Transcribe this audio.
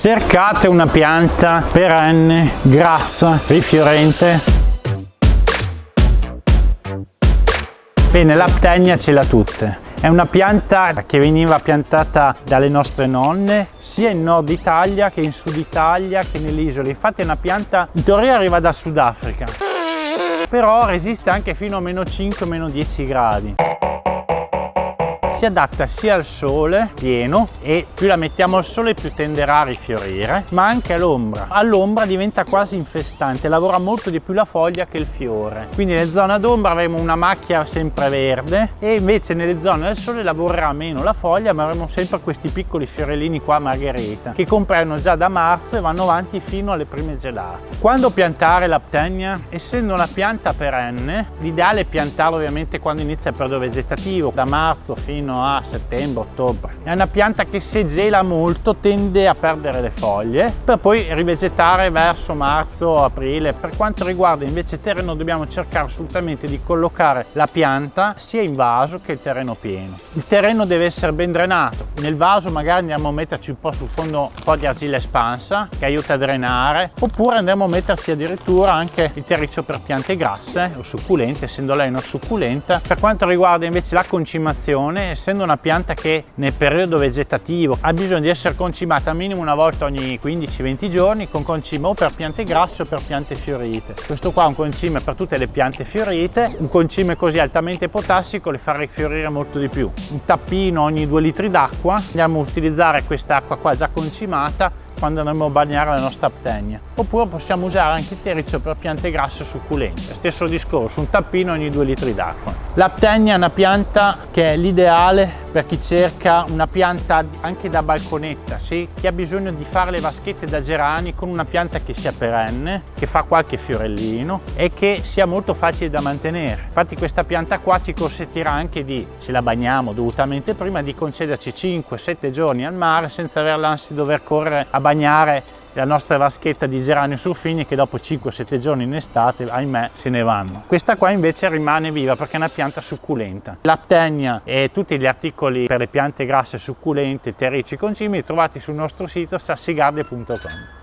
Cercate una pianta perenne, grassa, rifiorente. Bene, l'aptenia ce l'ha tutte. È una pianta che veniva piantata dalle nostre nonne sia in nord Italia che in sud Italia che nelle isole. Infatti è una pianta in teoria arriva dal Sudafrica, però resiste anche fino a meno 5, meno 10 gradi si adatta sia al sole pieno e più la mettiamo al sole più tenderà a rifiorire ma anche all'ombra. All'ombra diventa quasi infestante lavora molto di più la foglia che il fiore. Quindi nelle zone d'ombra avremo una macchia sempre verde e invece nelle zone del sole lavorerà meno la foglia ma avremo sempre questi piccoli fiorellini qua margherita che compaiono già da marzo e vanno avanti fino alle prime gelate. Quando piantare l'aptenia? Essendo una pianta perenne l'ideale è piantarla ovviamente quando inizia il periodo vegetativo da marzo fino fino a settembre-ottobre. È una pianta che se gela molto tende a perdere le foglie per poi rivegetare verso marzo-aprile. Per quanto riguarda invece il terreno dobbiamo cercare assolutamente di collocare la pianta sia in vaso che il terreno pieno. Il terreno deve essere ben drenato. Nel vaso magari andiamo a metterci un po' sul fondo un po' di argilla espansa che aiuta a drenare oppure andremo a metterci addirittura anche il terriccio per piante grasse o succulente essendo lei una succulenta. Per quanto riguarda invece la concimazione essendo una pianta che nel periodo vegetativo ha bisogno di essere concimata minimo una volta ogni 15-20 giorni con concime o per piante grasse o per piante fiorite. Questo qua è un concime per tutte le piante fiorite, un concime così altamente potassico le fa rifiorire molto di più. Un tappino ogni 2 litri d'acqua, andiamo a utilizzare questa acqua qua già concimata quando andremo a bagnare la nostra aptenia. Oppure possiamo usare anche il terriccio per piante grasse succulente. Stesso discorso, un tappino ogni 2 litri d'acqua. L'aptenia è una pianta che è l'ideale per chi cerca una pianta anche da balconetta, sì? chi ha bisogno di fare le vaschette da gerani con una pianta che sia perenne, che fa qualche fiorellino e che sia molto facile da mantenere. Infatti questa pianta qua ci consentirà anche di, se la bagniamo dovutamente prima, di concederci 5-7 giorni al mare senza aver l'ansia di dover correre a bagnare la nostra vaschetta di geranio surfini che dopo 5-7 giorni in estate, ahimè, se ne vanno. Questa qua invece rimane viva perché è una pianta succulenta. L'aptenia e tutti gli articoli per le piante grasse succulente, terrici, concimi trovati sul nostro sito sassigarde.com.